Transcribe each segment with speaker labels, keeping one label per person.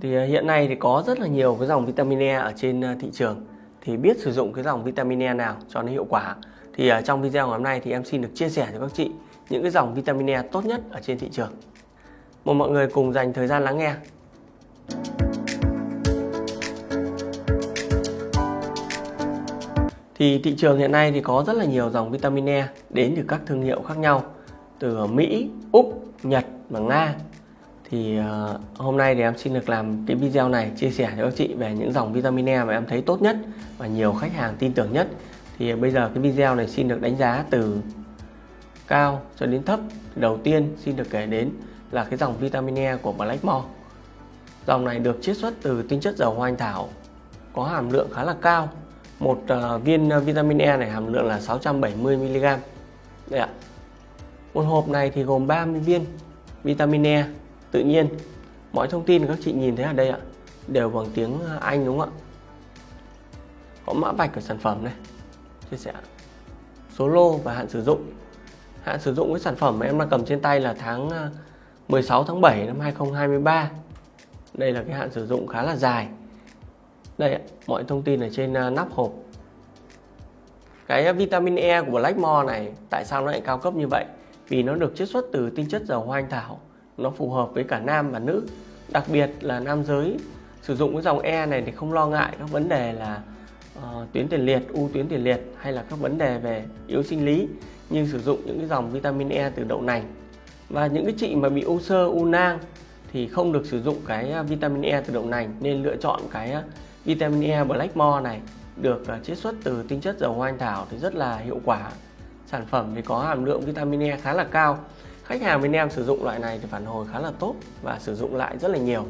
Speaker 1: Thì à, hiện nay thì có rất là nhiều cái dòng vitamin E ở trên à, thị trường thì biết sử dụng cái dòng vitamin E nào cho nó hiệu quả. Thì à, trong video ngày hôm nay thì em xin được chia sẻ cho các chị những cái dòng vitamin E tốt nhất ở trên thị trường. Mời mọi người cùng dành thời gian lắng nghe. Thì thị trường hiện nay thì có rất là nhiều dòng vitamin E đến từ các thương hiệu khác nhau từ Mỹ, Úc, Nhật và Nga thì uh, hôm nay thì em xin được làm cái video này chia sẻ cho các chị về những dòng vitamin E mà em thấy tốt nhất và nhiều khách hàng tin tưởng nhất. Thì ờ, bây giờ cái video này xin được đánh giá từ cao cho đến thấp. Đầu tiên xin được kể đến là cái dòng vitamin E của Blackmore dòng này được chiết xuất từ tinh chất dầu hoa anh thảo có hàm lượng khá là cao. Một uh, viên vitamin E này hàm lượng là 670 mg đây ạ. Một hộp này thì gồm 30 viên vitamin E tự nhiên mọi thông tin các chị nhìn thấy ở đây ạ đều bằng tiếng à, Anh đúng không ạ? Có mã vạch của sản phẩm này chia sẻ. Số lô và hạn sử dụng. Hạn sử dụng cái sản phẩm mà em đang cầm trên tay là tháng à, 16 tháng 7 năm 2023 đây là cái hạn sử dụng khá là dài. Đây ạ, mọi thông tin ở trên à, nắp hộp. Cái vitamin E của Blackmore này tại sao nó lại cao cấp như vậy? Vì nó được chiết xuất từ tinh chất dầu hoa anh thảo nó phù hợp với cả nam và nữ. Đặc biệt là nam giới sử dụng cái dòng E này thì không lo ngại các vấn đề là uh, tuyến tiền liệt, u tuyến tiền liệt hay là các vấn đề về yếu sinh lý như sử dụng những cái dòng vitamin E từ đậu nành. Và những cái chị mà bị u sơ, u nang thì không được sử dụng cái ờ, vitamin E từ đậu nành nên lựa chọn cái ờ, vitamin E Blackmore này được chiết xuất từ tinh chất dầu hoa anh thảo thì rất là hiệu quả. Sản phẩm thì có hàm lượng vitamin E khá là cao. Khách hàng bên em sử dụng loại này thì phản hồi khá là tốt và sử dụng lại rất là nhiều.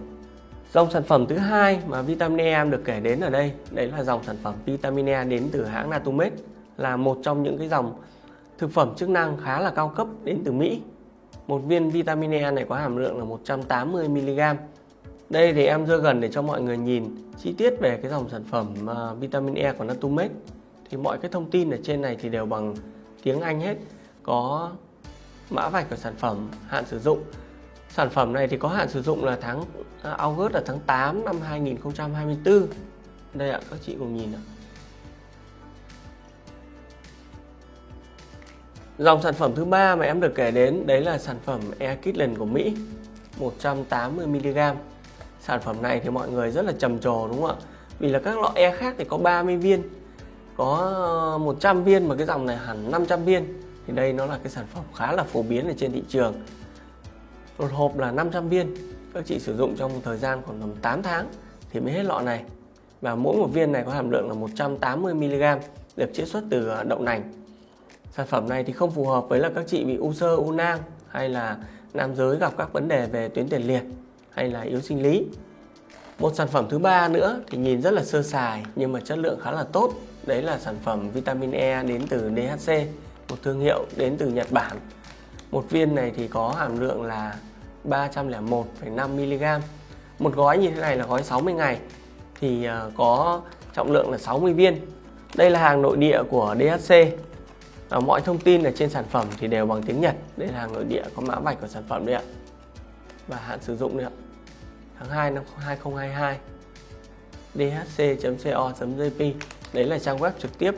Speaker 1: Dòng sản phẩm thứ hai mà vitamin E em được kể đến ở đây, đấy là dòng sản phẩm vitamin E đến từ hãng Natumed là một trong những cái dòng thực phẩm chức năng khá là cao cấp đến từ Mỹ. Một viên vitamin E này có hàm lượng là 180 mg. Đây thì em đưa gần để cho mọi người nhìn chi tiết về cái dòng sản phẩm à, vitamin E của Natumed. Thì mọi cái thông tin ở trên này thì đều bằng tiếng Anh hết. Có mã vạch của sản phẩm hạn sử dụng. Sản phẩm này thì có hạn sử dụng là tháng à, August là tháng 8 năm 2024 đây ạ, các chị cùng nhìn ạ. Dòng sản phẩm thứ ba mà em được kể đến, đấy là sản phẩm Air Kitlen của Mỹ 180mg Sản phẩm này thì mọi người rất là trầm trồ, đúng không ạ? Vì là các loại E khác thì có 30 viên, Có ờ, 100 viên mà cái dòng này hẳn 500 viên thì đây nó là cái sản phẩm khá là phổ biến ở trên thị trường. Một hộp là 500 viên, các chị sử dụng trong thời gian khoảng tầm 8 tháng thì mới hết lọ này. Và mỗi một viên này có hàm lượng là 180 mg được chiết xuất từ à, đậu nành. Sản phẩm này thì không phù hợp với là các chị bị u sơ, u nang hay là nam giới gặp các vấn đề về tuyến tiền liệt hay là yếu sinh lý. Một sản phẩm thứ ba nữa thì nhìn rất là sơ sài nhưng mà chất lượng khá là tốt. Đấy là sản phẩm vitamin E đến từ DHC một thương hiệu đến từ Nhật Bản. Một viên này thì có hàm lượng là 301,5 mg. Một gói như thế này là gói 60 ngày thì ờ, có trọng lượng là 60 viên. Đây là hàng nội địa của DHC mọi thông tin ở trên sản phẩm thì đều bằng tiếng Nhật. Đây là hàng nội địa có mã vạch của sản phẩm đây ạ. Và hạn sử dụng đấy ạ. Tháng 2 năm 2022 dhc.co.jp đấy là trang web trực tiếp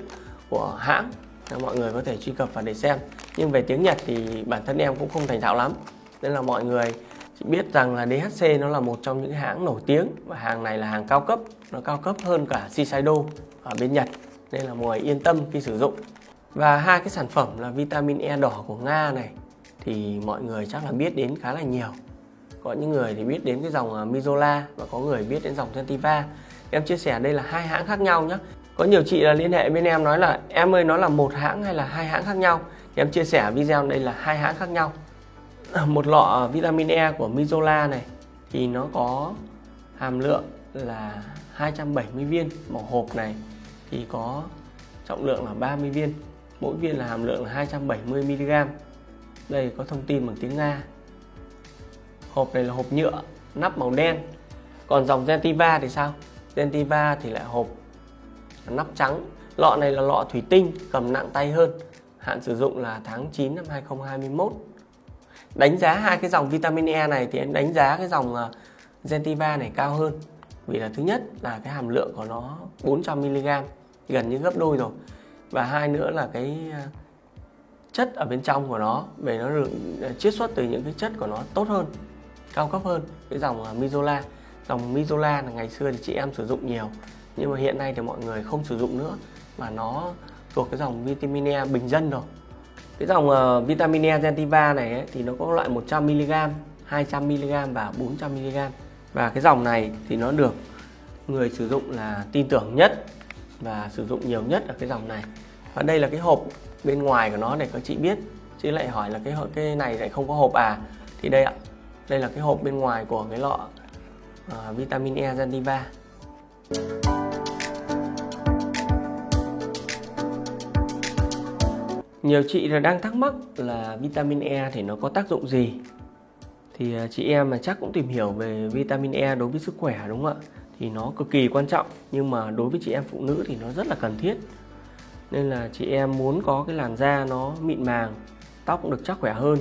Speaker 1: của hãng mọi người có thể truy cập và để xem. Nhưng về tiếng Nhật thì bản thân em cũng không thành thạo lắm. Nên là mọi người chỉ biết rằng là DHC nó là một trong những hãng nổi tiếng. Và hàng này là hàng cao cấp. Nó cao cấp hơn cả Shiseido ở bên Nhật. Nên là mọi người yên tâm khi sử dụng. Và hai cái sản phẩm là vitamin E đỏ của Nga này thì mọi người chắc là biết đến khá là nhiều. Có những người thì biết đến cái dòng à, Mizola và có người biết đến dòng Sentiva em chia sẻ đây là hai hãng khác nhau nhé có nhiều chị là liên hệ bên em nói là, em ơi, nó là một hãng hay là hai hãng khác nhau? Thì em chia sẻ video đây là hai hãng khác nhau. Một lọ vitamin E của Mizola này, thì nó có hàm lượng là 270 viên. Một hộp này thì có trọng lượng là 30 viên, mỗi viên là hàm lượng là 270 mg đây, có thông tin bằng tiếng Nga. Hộp này là hộp nhựa nắp màu đen. Còn dòng Gentiva thì sao? Gentiva thì lại hộp nắp trắng. Lọ này là lọ thủy tinh, cầm nặng tay hơn. Hạn sử dụng là tháng 9 năm 2021 đánh giá hai cái dòng vitamin E này thì em đánh giá cái dòng ờ, Gentiva này cao hơn. Vì là thứ nhất là cái hàm lượng của nó 400 mg gần như gấp đôi rồi. Và hai nữa là cái ờ, chất ở bên trong của nó, về nó được ờ, chiết xuất từ những cái chất của nó tốt hơn, cao cấp hơn. Cái dòng Mizola. Dòng Mizola là ngày xưa thì chị em sử dụng nhiều nhưng mà hiện nay thì mọi người không sử dụng nữa mà nó thuộc cái dòng vitamin E bình dân rồi. Cái dòng uh, vitamin E Gentiva này ấy, thì nó có loại 100mg 200mg và 400mg và cái dòng này thì nó được người sử dụng là tin tưởng nhất và sử dụng nhiều nhất ở cái dòng này. Và đây là cái hộp bên ngoài của nó để các chị biết chứ lại hỏi là cái cái này lại không có hộp à? Thì đây ạ đây là cái hộp bên ngoài của cái lọ uh, vitamin E Gentiva nhiều chị là đang thắc mắc là vitamin E thì nó có tác dụng gì. Thì à, chị em mà chắc cũng tìm hiểu về vitamin E đối với sức khỏe, đúng không ạ? Thì nó cực kỳ quan trọng, nhưng mà đối với chị em phụ nữ thì nó rất là cần thiết. Nên là chị em muốn có cái làn da nó mịn màng, tóc cũng được chắc khỏe hơn,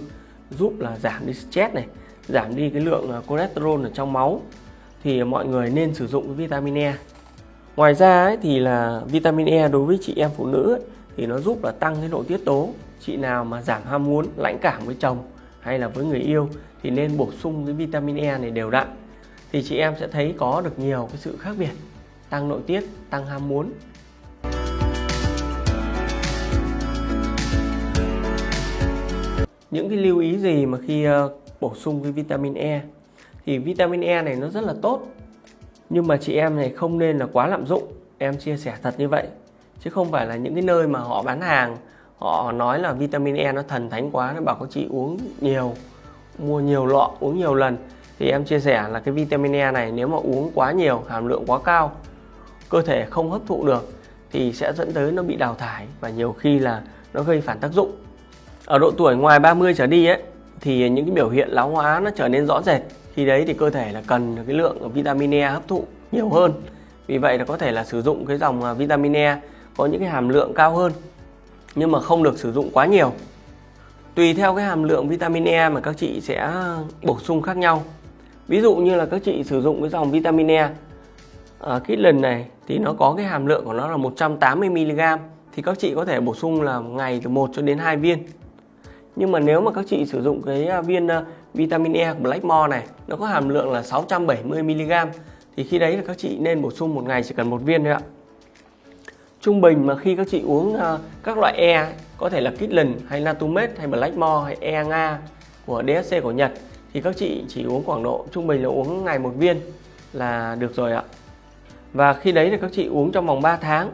Speaker 1: giúp là giảm đi stress này, giảm đi cái lượng à, cholesterol ở trong máu thì mọi người nên sử dụng vitamin E. Ngoài ra ấy, thì là vitamin E đối với chị em phụ nữ ấy, thì nó giúp là tăng cái nội tiết tố. Chị nào mà giảm ham muốn lãnh cảm với chồng hay là với người yêu thì nên bổ sung cái vitamin E này đều đặn. Thì chị em sẽ thấy có được nhiều cái sự khác biệt tăng nội tiết tăng ham muốn. Những cái lưu ý gì mà khi ờ, bổ sung cái vitamin E? Thì vitamin E này nó rất là tốt. Nhưng mà chị em này không nên là quá lạm dụng. Em chia sẻ thật như vậy. Chứ không phải là những cái nơi mà họ bán hàng, họ nói là vitamin E nó thần thánh quá, nó bảo các chị uống nhiều, mua nhiều lọ, uống nhiều lần. Thì em chia sẻ là cái vitamin E này nếu mà uống quá nhiều, hàm lượng quá cao, cơ thể không hấp thụ được, thì sẽ dẫn tới nó bị đào thải và nhiều khi là nó gây phản tác dụng. Ở độ tuổi ngoài 30 trở đi ấy, thì những cái biểu hiện lão hóa nó trở nên rõ rệt khi đấy thì cơ thể là cần cái lượng vitamin E hấp thụ nhiều hơn. Vì vậy là có thể là sử dụng cái dòng à, vitamin E có những cái hàm lượng cao hơn, nhưng mà không được sử dụng quá nhiều. Tùy theo cái hàm lượng vitamin E mà các chị sẽ bổ sung khác nhau. Ví dụ như là các chị sử dụng cái dòng vitamin E ở cái lần này thì nó có cái hàm lượng của nó là 180 mg thì các chị có thể bổ sung là ngày từ 1 cho đến 2 viên nhưng mà nếu mà các chị sử dụng cái à, viên à, vitamin E của Blackmore này, nó có hàm lượng là 670 mg thì khi đấy là các chị nên bổ sung một ngày chỉ cần một viên thôi ạ. Trung bình mà khi các chị uống à, các loại E có thể là Kitlin hay Natumed hay Blackmore hay E Nga của DSC của Nhật, thì các chị chỉ uống khoảng độ, trung bình là uống ngày một viên là được rồi ạ. Và khi đấy thì các chị uống trong vòng 3 tháng,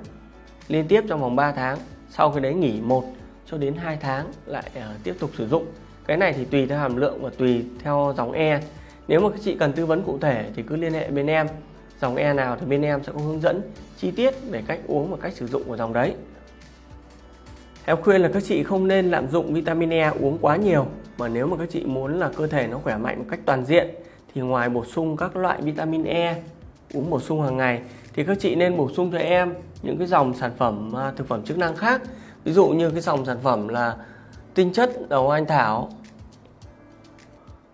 Speaker 1: liên tiếp trong vòng 3 tháng, sau khi đấy nghỉ 1 cho đến 2 tháng lại uh, tiếp tục sử dụng. Cái này thì tùy theo hàm lượng và tùy theo dòng E. Nếu mà các chị cần tư vấn cụ thể thì cứ liên hệ bên em. Dòng E nào thì bên em sẽ có hướng dẫn chi tiết về cách uống và cách sử dụng của dòng đấy. Em khuyên là các chị không nên lạm dụng vitamin E uống quá nhiều mà nếu mà các chị muốn là cơ thể nó khỏe mạnh một cách toàn diện thì ngoài bổ sung các loại vitamin E uống bổ sung hàng ngày thì các chị nên bổ sung cho em những cái dòng sản phẩm à, thực phẩm chức năng khác ví dụ như cái dòng sản phẩm là tinh chất đầu anh thảo.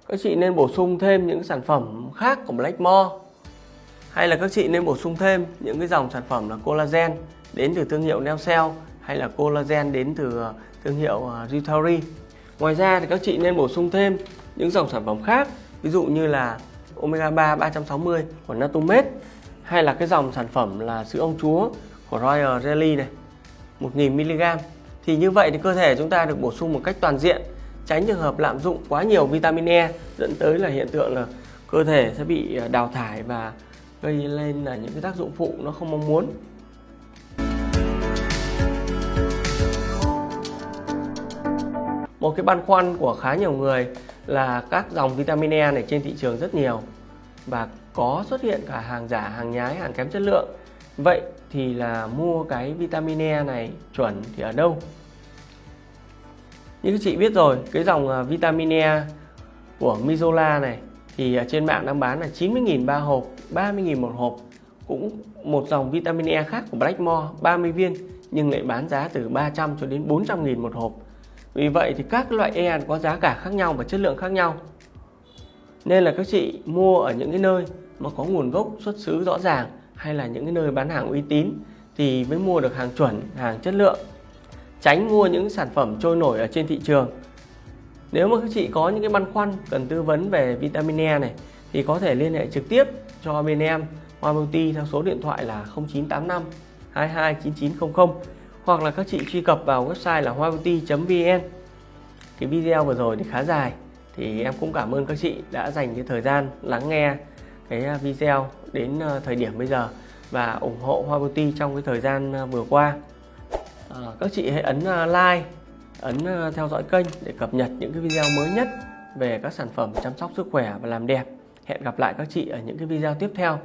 Speaker 1: Các chị nên bổ sung thêm những sản phẩm khác của Blackmore hay là các chị nên bổ sung thêm những cái dòng sản phẩm là collagen đến từ thương hiệu Neocell hay là collagen đến từ ờ, thương hiệu ờ, Ngoài ra thì các chị nên bổ sung thêm những dòng sản phẩm khác ví dụ như là omega 3 360 của Natumed hay là cái dòng sản phẩm là sữa ông chúa của Royal Jelly này. 1000mg thì như vậy thì cơ thể chúng ta được bổ sung một cách toàn diện, tránh trường hợp lạm dụng quá nhiều vitamin E dẫn tới là hiện tượng là cơ thể sẽ bị à, đào thải và gây lên là những cái tác dụng phụ nó không mong muốn. Một cái băn khoăn của khá nhiều người là các dòng vitamin E này trên thị trường rất nhiều và có xuất hiện cả hàng giả, hàng nhái, hàng kém chất lượng vậy thì là mua cái vitamin E này chuẩn thì ở đâu? Như các chị biết rồi, cái dòng à, vitamin E của Mizola này thì trên mạng đang bán là 90.000 ba hộp 30.000 một hộp. Cũng một dòng vitamin E khác của Blackmore 30 viên, nhưng lại bán giá từ 300 cho đến 400.000 một hộp. Vì vậy thì các loại E có giá cả khác nhau và chất lượng khác nhau. Nên là các chị mua ở những cái nơi mà có nguồn gốc xuất xứ rõ ràng hay là những cái nơi bán hàng uy tín thì mới mua được hàng chuẩn, hàng chất lượng. Tránh mua những sản phẩm trôi nổi ở trên thị trường. Nếu mà các chị có những cái băn khoăn cần tư vấn về vitamin E này, thì có thể liên hệ trực tiếp cho bên em, Hoa Multi theo số điện thoại là 0985 229900 hoặc là các chị truy cập vào website là hoamulti.vn cái video vừa rồi thì khá dài, thì em cũng cảm ơn các chị đã dành cái thời gian lắng nghe cái à, video đến ờ, thời điểm bây giờ và ủng hộ Hoa Beauty trong cái thời gian ờ, vừa qua. À, các chị hãy ấn like ấn theo dõi kênh để cập nhật những cái video mới nhất về các sản phẩm chăm sóc sức khỏe và làm đẹp. Hẹn gặp lại các chị ở những cái video tiếp theo.